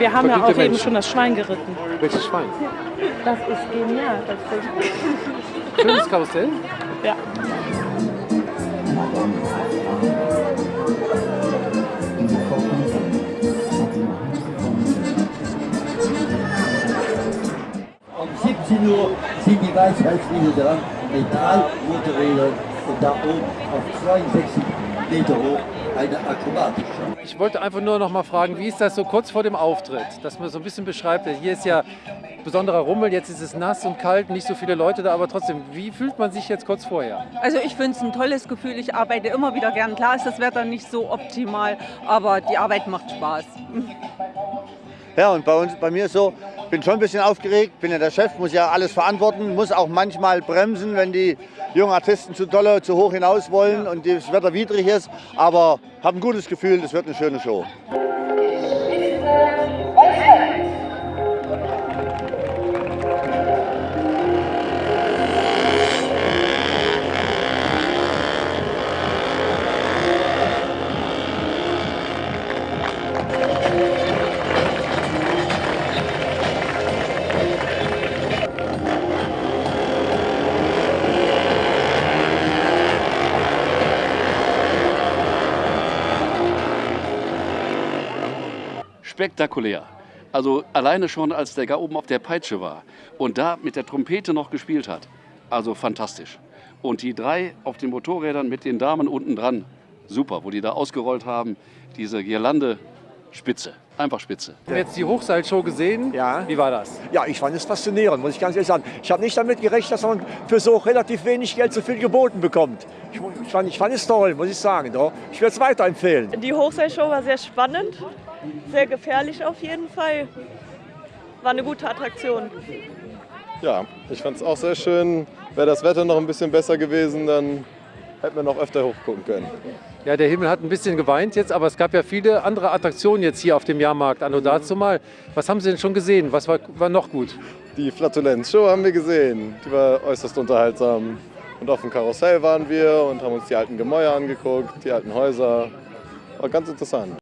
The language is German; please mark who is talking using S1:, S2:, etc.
S1: Wir haben ja auch eben
S2: Menschen.
S1: schon das Schwein geritten.
S2: Welches Schwein?
S1: Das ist genial. tatsächlich.
S2: Schönes Karussell.
S1: Ja.
S3: Um 17 Uhr sind die Weisheitslieder dran mit drei Motorrädern und da oben auf 62 Meter hoch eine Akrobatik.
S2: Ich wollte einfach nur noch mal fragen, wie ist das so kurz vor dem Auftritt? Dass man so ein bisschen beschreibt, hier ist ja besonderer Rummel, jetzt ist es nass und kalt, nicht so viele Leute da, aber trotzdem, wie fühlt man sich jetzt kurz vorher?
S4: Also ich finde es ein tolles Gefühl. Ich arbeite immer wieder gern. Klar ist das Wetter nicht so optimal, aber die Arbeit macht Spaß.
S5: Ja, und bei uns, bei mir ist so, bin schon ein bisschen aufgeregt, bin ja der Chef, muss ja alles verantworten, muss auch manchmal bremsen, wenn die jungen Artisten zu dolle, zu hoch hinaus wollen und das Wetter widrig ist. Aber habe ein gutes Gefühl, das wird eine schöne Show.
S6: Spektakulär. Also alleine schon, als der da oben auf der Peitsche war und da mit der Trompete noch gespielt hat. Also fantastisch. Und die drei auf den Motorrädern mit den Damen unten dran, super, wo die da ausgerollt haben, diese Girlande, spitze, einfach spitze.
S2: Wir haben jetzt die Hochseilshow gesehen.
S7: Ja.
S2: Wie war das?
S7: Ja, ich fand es faszinierend, muss ich ganz ehrlich sagen. Ich habe nicht damit gerechnet, dass man für so relativ wenig Geld so viel geboten bekommt. Ich, ich, fand, ich fand es toll, muss ich sagen. Doch. Ich würde es weiterempfehlen.
S8: Die Hochseilshow war sehr spannend, sehr gefährlich auf jeden Fall. War eine gute Attraktion.
S9: Ja, ich fand es auch sehr schön. Wäre das Wetter noch ein bisschen besser gewesen, dann hätten wir noch öfter hochgucken können.
S2: Ja, der Himmel hat ein bisschen geweint jetzt, aber es gab ja viele andere Attraktionen jetzt hier auf dem Jahrmarkt. Anno dazu mal. Was haben Sie denn schon gesehen? Was war, war noch gut?
S9: Die Flatulenz-Show haben wir gesehen. Die war äußerst unterhaltsam. Und auf dem Karussell waren wir und haben uns die alten Gemäuer angeguckt, die alten Häuser. War ganz interessant.